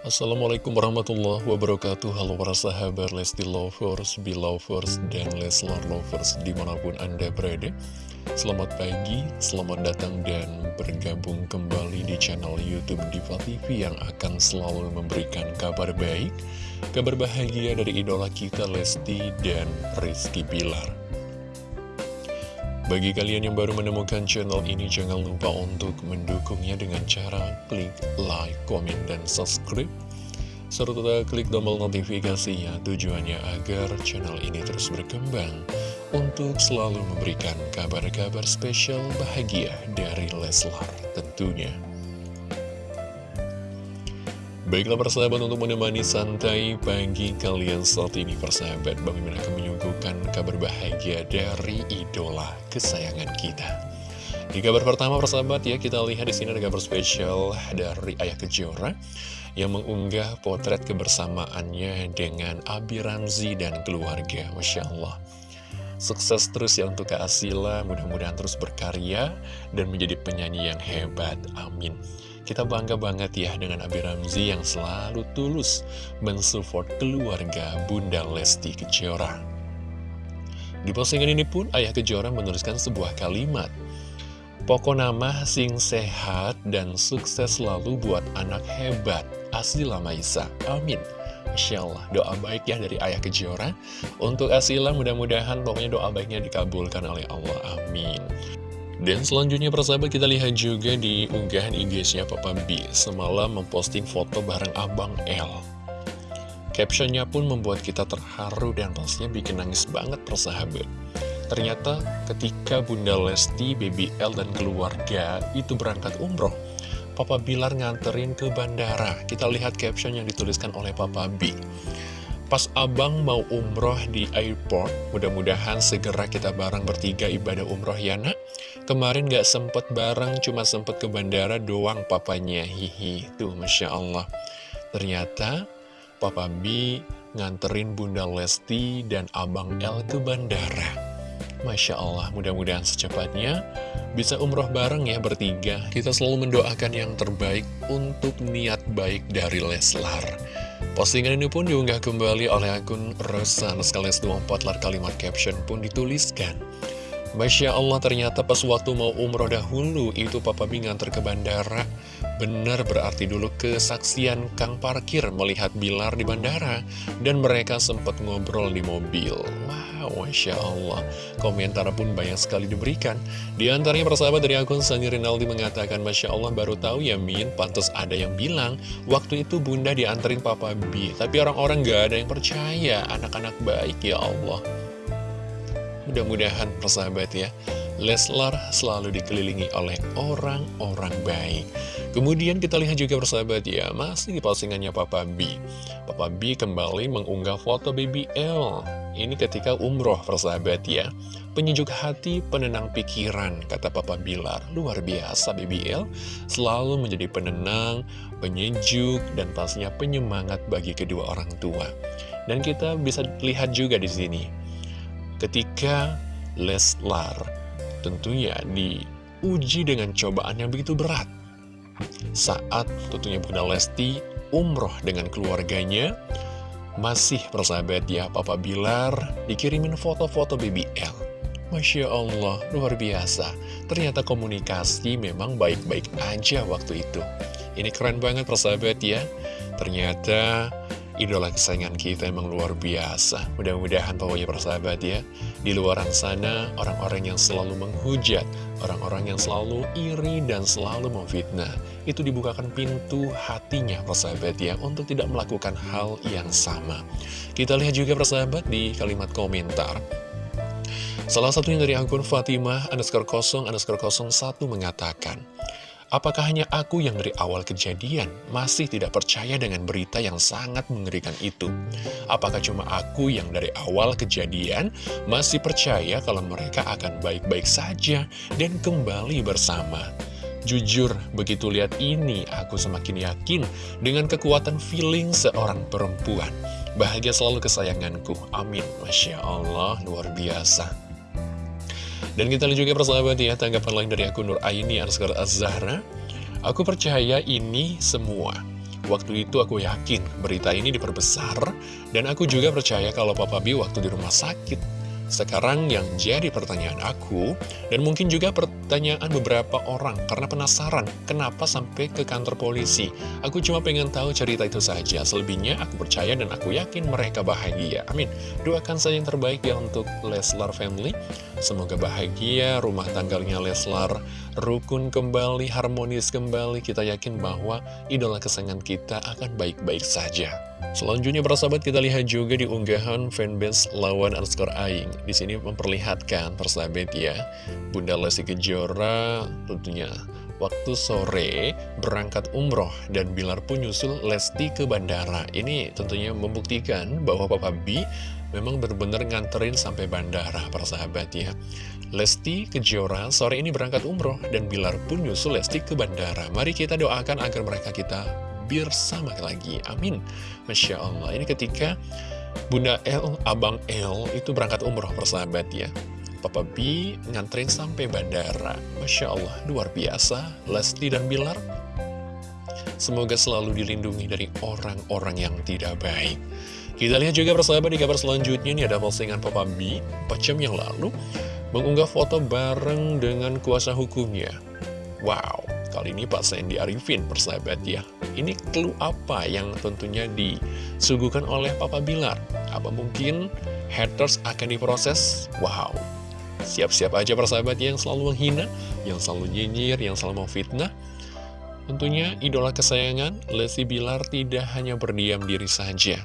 Assalamualaikum warahmatullahi wabarakatuh. Halo para sahabat Lesti Lovers, Belovers, dan Leslar Lovers di mana pun Anda berada. Selamat pagi, selamat datang dan bergabung kembali di channel Youtube Diva TV Yang akan selalu memberikan kabar baik Kabar bahagia dari idola kita Lesti dan Rizky Bilar bagi kalian yang baru menemukan channel ini, jangan lupa untuk mendukungnya dengan cara klik like, komen, dan subscribe. Serta klik tombol notifikasinya tujuannya agar channel ini terus berkembang untuk selalu memberikan kabar-kabar spesial bahagia dari Leslar tentunya. Baiklah persahabat untuk menemani santai pagi kalian saat ini persahabat. Bang Mimin akan menyuguhkan kabar bahagia dari idola kesayangan kita? Di kabar pertama persahabat ya kita lihat di sini ada kabar spesial dari Ayah Kejora Yang mengunggah potret kebersamaannya dengan Abi Ramzi dan keluarga. Masya Allah. Sukses terus ya untuk Kak Asila, mudah-mudahan terus berkarya dan menjadi penyanyi yang hebat. Amin. Kita bangga banget ya dengan Abi Ramzi yang selalu tulus mensupport keluarga Bunda Lesti Kejora. Di postingan ini pun Ayah Kejora menuliskan sebuah kalimat. Pokok nama sing sehat dan sukses selalu buat anak hebat. Asila Maisa. Amin. Masya Allah, doa baik ya dari Ayah Kejora Untuk Asila mudah-mudahan pokoknya doa baiknya dikabulkan oleh Allah, amin Dan selanjutnya persahabat kita lihat juga di unggahan IG-nya Papa B Semalam memposting foto bareng Abang L Captionnya pun membuat kita terharu dan pastinya bikin nangis banget persahabat Ternyata ketika Bunda Lesti, Baby L, dan keluarga itu berangkat umroh Papa Bilar nganterin ke bandara. Kita lihat caption yang dituliskan oleh Papa B. Pas abang mau umroh di airport, mudah-mudahan segera kita bareng bertiga ibadah umroh ya nak. Kemarin gak sempet bareng, cuma sempet ke bandara doang papanya, hihi. Tuh, Masya Allah. Ternyata Papa B nganterin Bunda Lesti dan Abang L ke bandara. Masya Allah, mudah-mudahan secepatnya bisa umroh bareng ya bertiga. Kita selalu mendoakan yang terbaik untuk niat baik dari Leslar. Postingan ini pun diunggah kembali oleh akun Rosan Skales 24 lar kalimat caption pun dituliskan. Masya Allah ternyata pas waktu mau umroh dahulu itu Papa B nganter ke bandara Benar berarti dulu kesaksian Kang Parkir melihat Bilar di bandara Dan mereka sempat ngobrol di mobil. Wow, Masya Allah. Komentar pun banyak sekali diberikan. Di antaranya persahabat dari akun Sani Rinaldi mengatakan Masya Allah baru tahu ya Min. Pantes ada yang bilang Waktu itu bunda dianterin Papa B. Tapi orang-orang gak ada yang percaya. Anak-anak baik ya Allah. Mudah-mudahan persahabat ya Leslar selalu dikelilingi oleh orang-orang baik. Kemudian kita lihat juga persahabat ya Masih di postingannya Papa B. Papa B kembali mengunggah foto baby L. Ini ketika umroh persahabat ya. Penyejuk hati, penenang pikiran Kata Papa Bilar. Luar biasa baby L. Selalu menjadi penenang, penyejuk Dan pastinya penyemangat bagi kedua orang tua. Dan kita bisa lihat juga di sini ketika Leslar tentunya diuji dengan cobaan yang begitu berat. Saat tentunya Bunda Lesti umroh dengan keluarganya, masih persahabat ya Papa Bilar dikirimin foto-foto BBL. Masya Allah, luar biasa. Ternyata komunikasi memang baik-baik aja waktu itu. Ini keren banget persahabat ya. Ternyata idola kesayangan kita emang luar biasa. Mudah-mudahan pokoknya persahabat ya, di luaran sana orang-orang yang selalu menghujat, orang-orang yang selalu iri dan selalu memfitnah, itu dibukakan pintu hatinya persahabat ya, untuk tidak melakukan hal yang sama. Kita lihat juga persahabat di kalimat komentar. Salah satunya dari akun Fatimah underscore kosong underscore kosong satu mengatakan, Apakah hanya aku yang dari awal kejadian masih tidak percaya dengan berita yang sangat mengerikan itu? Apakah cuma aku yang dari awal kejadian masih percaya kalau mereka akan baik-baik saja dan kembali bersama? Jujur, begitu lihat ini, aku semakin yakin dengan kekuatan feeling seorang perempuan. Bahagia selalu kesayanganku. Amin. Masya Allah, luar biasa. Dan kita lihat juga persahabat ya, tanggapan lain dari akun Nur Aini Anskar Az-Zahra. Aku percaya ini semua. Waktu itu aku yakin berita ini diperbesar, dan aku juga percaya kalau Papa B waktu di rumah sakit sekarang yang jadi pertanyaan aku, dan mungkin juga pertanyaan beberapa orang, karena penasaran kenapa sampai ke kantor polisi. Aku cuma pengen tahu cerita itu saja, selebihnya aku percaya dan aku yakin mereka bahagia. Amin. Doakan saja yang terbaik ya untuk Leslar Family. Semoga bahagia, rumah tanggalnya Leslar rukun kembali, harmonis kembali. Kita yakin bahwa idola kesayangan kita akan baik-baik saja. Selanjutnya para sahabat kita lihat juga di unggahan fanbase lawan underscore aing. Di sini memperlihatkan persahabat ya, Bunda Lesti Kejora tentunya waktu sore berangkat umroh dan Bilar pun nyusul Lesti ke bandara. Ini tentunya membuktikan bahwa Papa B memang benar-benar nganterin sampai bandara para sahabat ya. Lesti Kejora sore ini berangkat umroh dan Bilar pun nyusul Lesti ke bandara. Mari kita doakan agar mereka kita bersama lagi. Amin. Masya Allah. Ini ketika Bunda L, Abang L itu berangkat umroh persahabat ya. Papa B nganterin sampai bandara. Masya Allah, luar biasa. Lesti dan Bilar, semoga selalu dilindungi dari orang-orang yang tidak baik. Kita lihat juga persahabat di kabar selanjutnya, ini ada postingan Papa B 4 jam yang lalu, mengunggah foto bareng dengan kuasa hukumnya. Wow, Kali ini Pak Sandy Arifin, persahabat ya. Ini clue apa yang tentunya disuguhkan oleh Papa Bilar? Apa mungkin haters akan diproses? Wow, siap-siap aja persahabat yang selalu menghina, yang selalu nyinyir, yang selalu mau fitnah. Tentunya idola kesayangan, Lesti Bilar tidak hanya berdiam diri saja.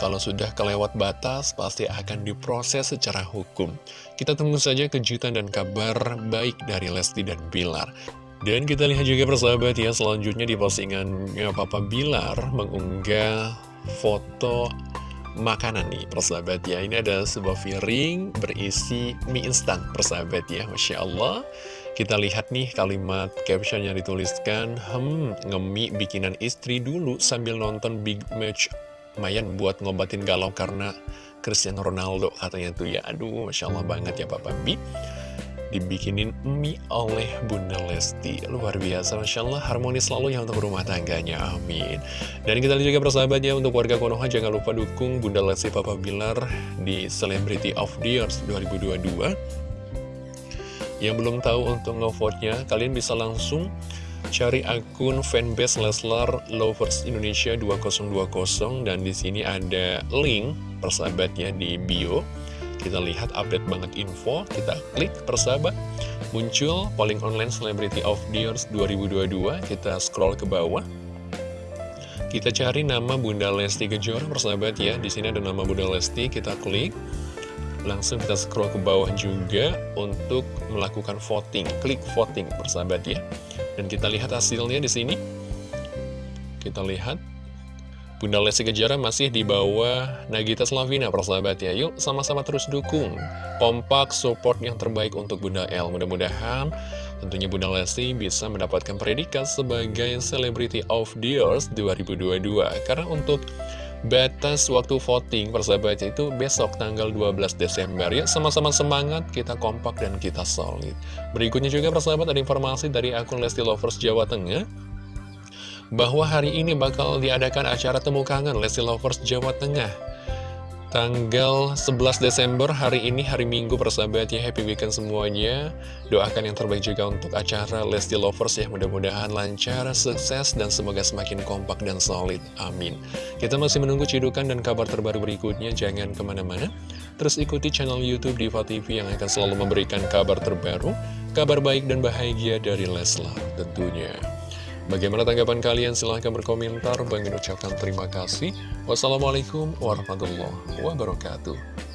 Kalau sudah kelewat batas, pasti akan diproses secara hukum. Kita tunggu saja kejutan dan kabar baik dari Lesti dan Bilar. Dan kita lihat juga persahabat ya, selanjutnya di postingannya Papa Bilar mengunggah foto makanan nih persahabat ya. Ini ada sebuah piring berisi mie instan persahabat ya, Masya Allah. Kita lihat nih kalimat caption yang dituliskan, Hmm, ngemi bikinan istri dulu sambil nonton big match lumayan buat ngobatin galau karena Cristiano Ronaldo katanya tuh ya. Aduh Masya Allah banget ya Papa B dibikinin mie oleh Bunda Lesti. Luar biasa Masya Allah. Harmonis selalu ya untuk rumah tangganya. Amin. Dan kita lihat juga persahabatnya untuk warga Konoha jangan lupa dukung Bunda Lesti Papa Bilar di Celebrity of the Year 2022 yang belum tahu untuk ngevote-nya kalian bisa langsung Cari akun fanbase Leslar Lovers Indonesia 2020 dan di sini ada link persahabatnya di bio. Kita lihat update banget info, kita klik persahabat. Muncul polling online Celebrity of the Year 2022, kita scroll ke bawah. Kita cari nama Bunda Lesti Kejora persahabat ya. Di sini ada nama Bunda Lesti, kita klik. Langsung kita scroll ke bawah juga untuk melakukan voting. Klik voting persahabat ya. Dan kita lihat hasilnya di sini. Kita lihat Bunda Lesti Kejora masih di bawah Nagita Slavina, persahabat ya. Yuk sama-sama terus dukung. Kompak support yang terbaik untuk Bunda L. Mudah-mudahan tentunya Bunda Lesti bisa mendapatkan predikat sebagai Celebrity of the Year 2022. Karena untuk batas waktu voting persahabat itu besok tanggal 12 Desember. Ya sama-sama semangat kita kompak dan kita solid. Berikutnya juga persahabat ada informasi dari akun Lesti Lovers Jawa Tengah bahwa hari ini bakal diadakan acara temu kangen Lesti Lovers Jawa Tengah Tanggal 11 Desember hari ini hari Minggu persahabat ya Happy weekend semuanya. Doakan yang terbaik juga untuk acara Lesti Lovers ya Mudah-mudahan lancar, sukses dan semoga semakin kompak dan solid Amin. Kita masih menunggu cidukan dan kabar terbaru berikutnya Jangan ke mana-mana. Terus ikuti channel Youtube Diva TV yang akan selalu memberikan kabar terbaru Kabar baik dan bahagia dari Leslar tentunya Bagaimana tanggapan kalian? Silahkan berkomentar. Bang ucapkan terima kasih. Wassalamualaikum warahmatullahi wabarakatuh.